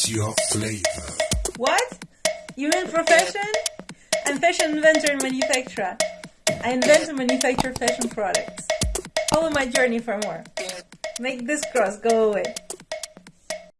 What's your flavor? What? You mean profession? I'm fashion inventor and manufacturer. I invent and manufacture fashion products. Follow my journey for more. Make this cross go away.